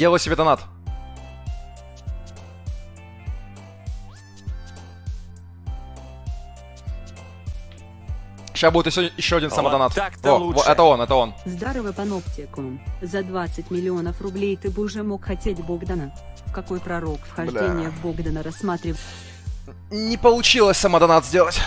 Делаю себе донат. Сейчас будет еще, еще один самодонат. так-то лучше. это он, это он. Здорово, паноптикум. За 20 миллионов рублей ты бы уже мог хотеть Богдана. Какой пророк вхождения Бля. в Богдана рассматривал? Не получилось самодонат сделать.